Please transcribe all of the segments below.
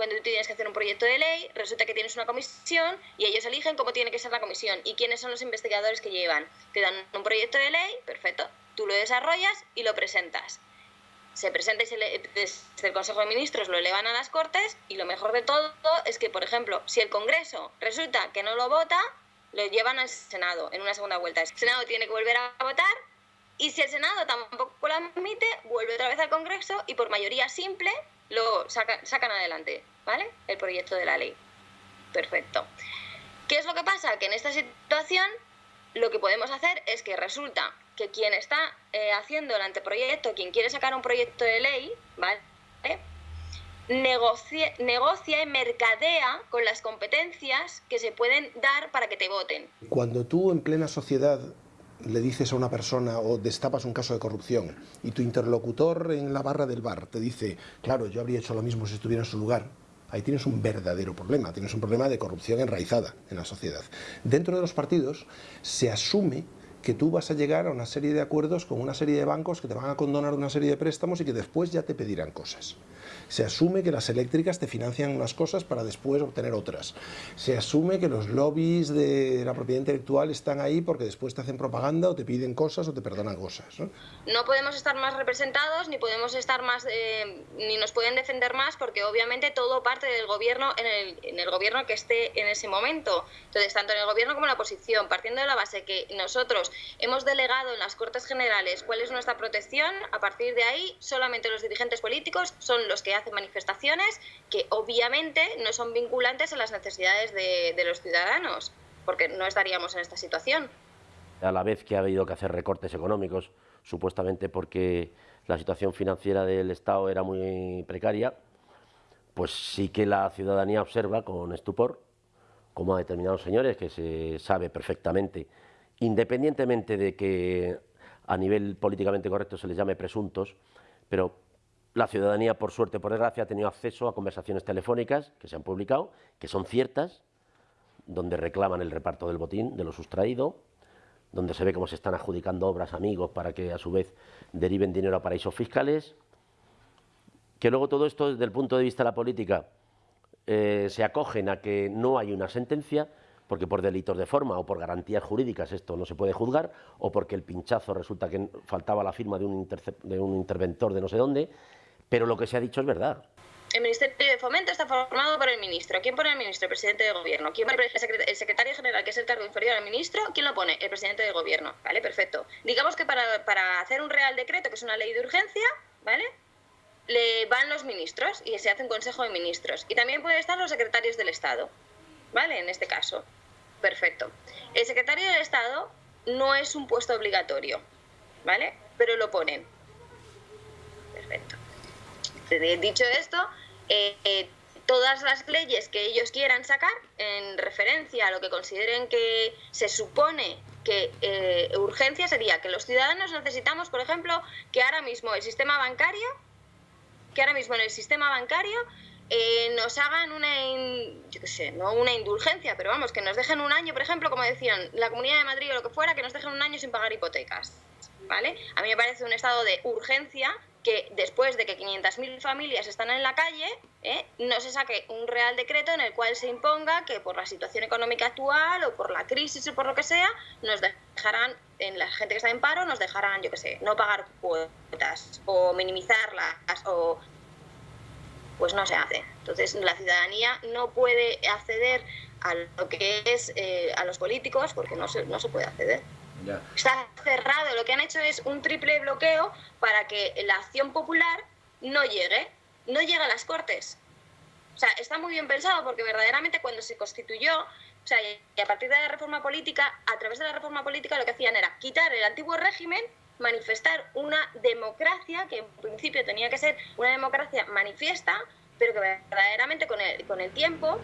cuando tú tienes que hacer un proyecto de ley, resulta que tienes una comisión y ellos eligen cómo tiene que ser la comisión y quiénes son los investigadores que llevan. Te dan un proyecto de ley, perfecto, tú lo desarrollas y lo presentas. Se presenta y se le, desde el Consejo de Ministros lo elevan a las Cortes y lo mejor de todo es que, por ejemplo, si el Congreso resulta que no lo vota, lo llevan al Senado en una segunda vuelta. El Senado tiene que volver a votar y si el Senado tampoco lo admite, vuelve otra vez al Congreso y por mayoría simple lo sacan adelante, ¿vale? El proyecto de la ley. Perfecto. ¿Qué es lo que pasa? Que en esta situación lo que podemos hacer es que resulta que quien está eh, haciendo el anteproyecto, quien quiere sacar un proyecto de ley, ¿vale? Negocia, negocia y mercadea con las competencias que se pueden dar para que te voten. Cuando tú en plena sociedad le dices a una persona o destapas un caso de corrupción y tu interlocutor en la barra del bar te dice, claro, yo habría hecho lo mismo si estuviera en su lugar, ahí tienes un verdadero problema, tienes un problema de corrupción enraizada en la sociedad. Dentro de los partidos se asume que tú vas a llegar a una serie de acuerdos con una serie de bancos que te van a condonar una serie de préstamos y que después ya te pedirán cosas. Se asume que las eléctricas te financian unas cosas para después obtener otras. Se asume que los lobbies de la propiedad intelectual están ahí porque después te hacen propaganda o te piden cosas o te perdonan cosas. No, no podemos estar más representados ni podemos estar más, eh, ni nos pueden defender más porque obviamente todo parte del gobierno en el, en el gobierno que esté en ese momento. Entonces, tanto en el gobierno como en la oposición, partiendo de la base que nosotros hemos delegado en las Cortes Generales cuál es nuestra protección, a partir de ahí solamente los dirigentes políticos son los que hacen manifestaciones que obviamente no son vinculantes a las necesidades de, de los ciudadanos, porque no estaríamos en esta situación. A la vez que ha habido que hacer recortes económicos, supuestamente porque la situación financiera del Estado era muy precaria, pues sí que la ciudadanía observa con estupor cómo a determinados señores que se sabe perfectamente, independientemente de que a nivel políticamente correcto se les llame presuntos, pero la ciudadanía, por suerte, por desgracia, ha tenido acceso a conversaciones telefónicas que se han publicado, que son ciertas, donde reclaman el reparto del botín, de lo sustraído, donde se ve cómo se están adjudicando obras amigos para que a su vez deriven dinero a paraísos fiscales, que luego todo esto desde el punto de vista de la política eh, se acogen a que no hay una sentencia, porque por delitos de forma o por garantías jurídicas esto no se puede juzgar, o porque el pinchazo resulta que faltaba la firma de un, de un interventor de no sé dónde, pero lo que se ha dicho es verdad. El Ministerio de Fomento está formado por el ministro. ¿Quién pone el ministro? El presidente de gobierno. ¿Quién pone el secretario general, que es el cargo inferior al ministro? ¿Quién lo pone? El presidente de gobierno. ¿Vale? Perfecto. Digamos que para, para hacer un real decreto, que es una ley de urgencia, ¿vale? Le van los ministros y se hace un consejo de ministros. Y también pueden estar los secretarios del Estado. ¿Vale? En este caso. Perfecto. El secretario del Estado no es un puesto obligatorio. ¿Vale? Pero lo ponen. Dicho esto, eh, eh, todas las leyes que ellos quieran sacar en referencia a lo que consideren que se supone que eh, urgencia sería que los ciudadanos necesitamos, por ejemplo, que ahora mismo el sistema bancario, que ahora mismo en el sistema bancario eh, nos hagan una, yo qué sé, no una indulgencia, pero vamos, que nos dejen un año, por ejemplo, como decían, la Comunidad de Madrid o lo que fuera, que nos dejen un año sin pagar hipotecas, ¿vale? A mí me parece un estado de urgencia que después de que 500.000 familias están en la calle, ¿eh? no se saque un real decreto en el cual se imponga que por la situación económica actual o por la crisis o por lo que sea, nos dejarán, en la gente que está en paro, nos dejarán, yo qué sé, no pagar cuotas o minimizarlas o... Pues no se hace. Entonces la ciudadanía no puede acceder a lo que es eh, a los políticos porque no se, no se puede acceder. Está cerrado, lo que han hecho es un triple bloqueo para que la acción popular no llegue, no llegue a las Cortes. O sea, está muy bien pensado porque verdaderamente cuando se constituyó, o sea, y a partir de la reforma política, a través de la reforma política lo que hacían era quitar el antiguo régimen, manifestar una democracia que en principio tenía que ser una democracia manifiesta, pero que verdaderamente con el, con el tiempo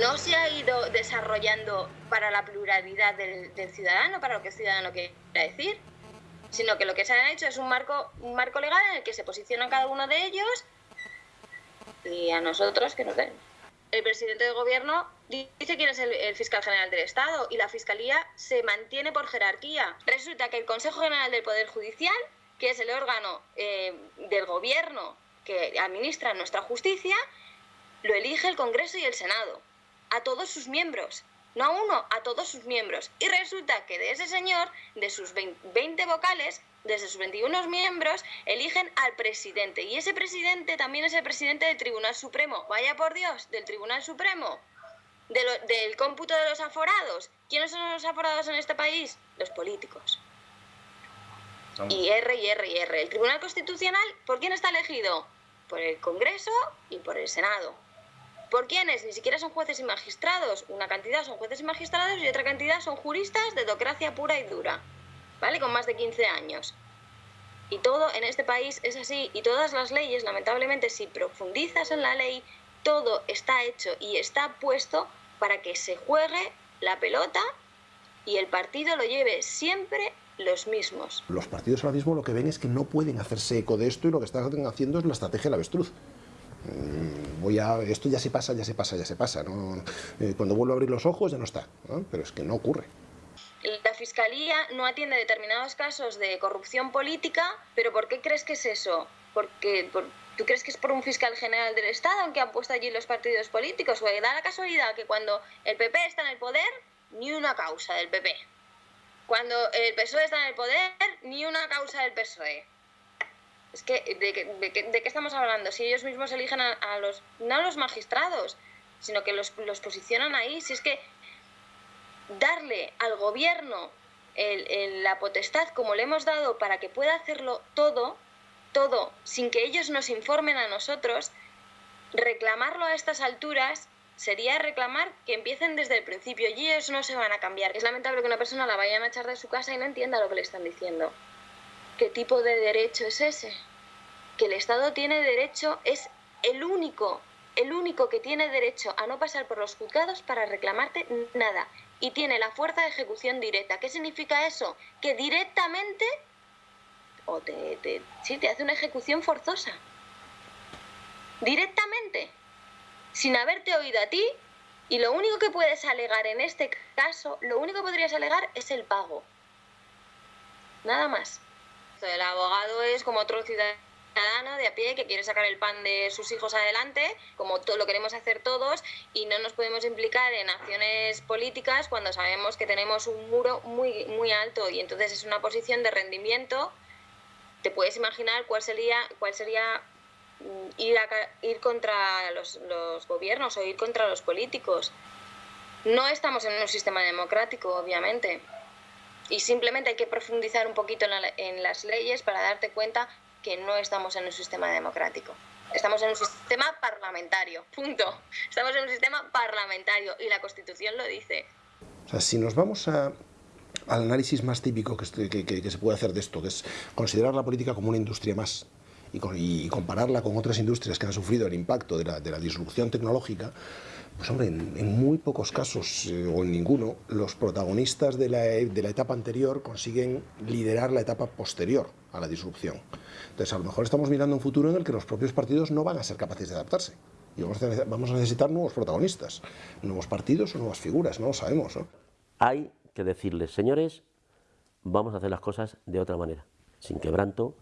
no se ha ido desarrollando para la pluralidad del, ciudadano, para lo que el ciudadano quiere decir, sino que lo que se ha hecho es un marco, un marco legal en el que se posiciona cada uno de ellos y a nosotros que nos den. El presidente del gobierno dice quién es el, fiscal general del Estado y la fiscalía se mantiene por jerarquía. Resulta que el Consejo General del Poder Judicial, que es el órgano eh, del gobierno que administra nuestra justicia, lo elige el Congreso y el Senado, a todos sus miembros, no a uno, a todos sus miembros. Y resulta que de ese señor, de sus 20 vocales, desde sus 21 miembros, eligen al presidente. Y ese presidente también es el presidente del Tribunal Supremo. Vaya por Dios, del Tribunal Supremo. del cómputo de los aforados. ¿Quiénes son los aforados en este país? Los políticos. Y R y R y R. El Tribunal Constitucional, ¿por quién está elegido? Por el Congreso y por el Senado. ¿Por quiénes? Ni siquiera son jueces y magistrados. Una cantidad son jueces y magistrados y otra cantidad son juristas de docracia pura y dura. ¿Vale? Con más de 15 años. Y todo en este país es así. Y todas las leyes, lamentablemente, si profundizas en la ley, todo está hecho y está puesto para que se juegue la pelota y el partido lo lleve siempre los mismos. Los partidos ahora mismo lo que ven es que no pueden hacerse eco de esto y lo que están haciendo es la estrategia del avestruz. Voy a, esto ya se pasa, ya se pasa, ya se pasa. Eh, cuando vuelvo a abrir los ojos ya no está, pero es que no ocurre. La Fiscalía no atiende determinados casos de corrupción política, pero ¿por qué crees que es eso? Porque, ¿Tú crees que es por un fiscal general del Estado aunque han puesto allí los partidos políticos? ¿O da la casualidad que cuando el PP está en el poder, ni una causa del PP? Cuando el PSOE está en el poder, ni una causa del PSOE. Es que, ¿de, qué estamos hablando? Si ellos mismos eligen a, los, no a los magistrados, sino que los, posicionan ahí. Si es que darle al gobierno la potestad como le hemos dado para que pueda hacerlo todo, todo, sin que ellos nos informen a nosotros, reclamarlo a estas alturas sería reclamar que empiecen desde el principio y ellos no se van a cambiar. Es lamentable que una persona la vayan a echar de su casa y no entienda lo que le están diciendo. ¿Qué tipo de derecho es ese? Que el Estado tiene derecho, es el único, el único que tiene derecho a no pasar por los juzgados para reclamarte nada. Y tiene la fuerza de ejecución directa. ¿Qué significa eso? Que directamente o te, te, sí, te hace una ejecución forzosa. Directamente sin haberte oído a ti y lo único que puedes alegar en este caso, lo único que podrías alegar es el pago. Nada más. El abogado es como otro ciudadano de a pie que quiere sacar el pan de sus hijos adelante, como lo queremos hacer todos, y no nos podemos implicar en acciones políticas cuando sabemos que tenemos un muro muy, muy alto y entonces es una posición de rendimiento. Te puedes imaginar cuál sería, cuál sería ir, ir contra los, gobiernos o ir contra los políticos. No estamos en un sistema democrático, obviamente. Y simplemente hay que profundizar un poquito en, las leyes para darte cuenta que no estamos en un sistema democrático. Estamos en un sistema parlamentario, punto. Estamos en un sistema parlamentario y la Constitución lo dice. O sea, si nos vamos al análisis más típico que, se puede hacer de esto, que es considerar la política como una industria más, y, compararla con otras industrias que han sufrido el impacto de la, de la disrupción tecnológica, pues hombre, en, muy pocos casos, eh, o en ninguno, los protagonistas de la, de la, etapa anterior consiguen liderar la etapa posterior a la disrupción. Entonces, a lo mejor estamos mirando un futuro en el que los propios partidos no van a ser capaces de adaptarse. Y vamos a necesitar nuevos protagonistas, nuevos partidos o nuevas figuras, no lo sabemos. ¿no? Hay que decirles, señores, vamos a hacer las cosas de otra manera, sin quebranto,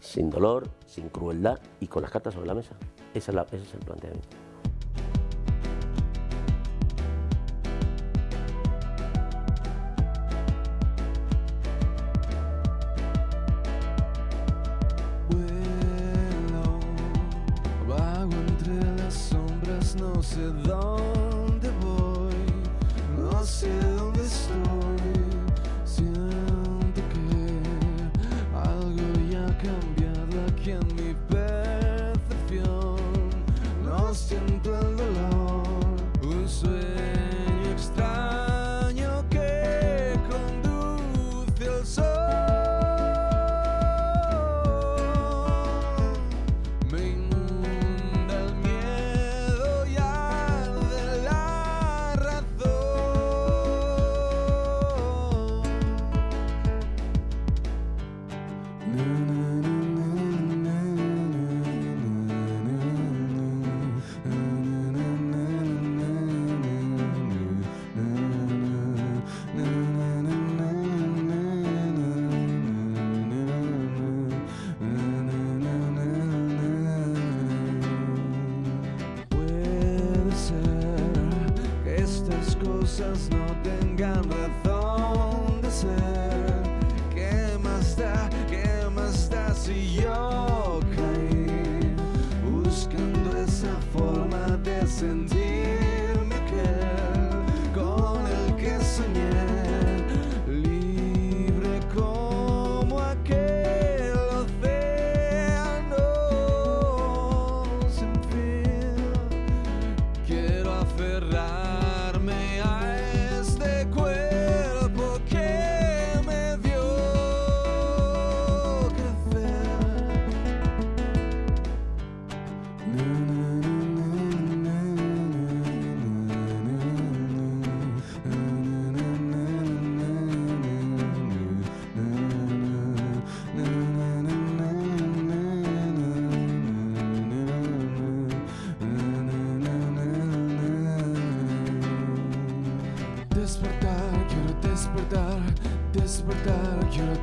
sin dolor, sin crueldad y con las cartas sobre la mesa. Ese es, es el planteamiento. see you.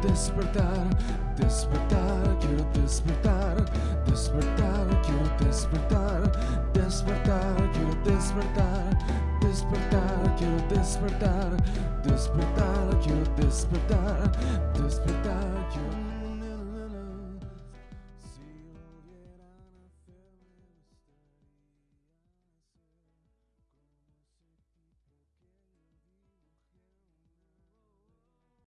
despertar, despertar, quiero despertar, despertar, quiero despertar, despertar, quiero despertar, despertar, quiero despertar, despertar, quiero despertar, despertar, quiero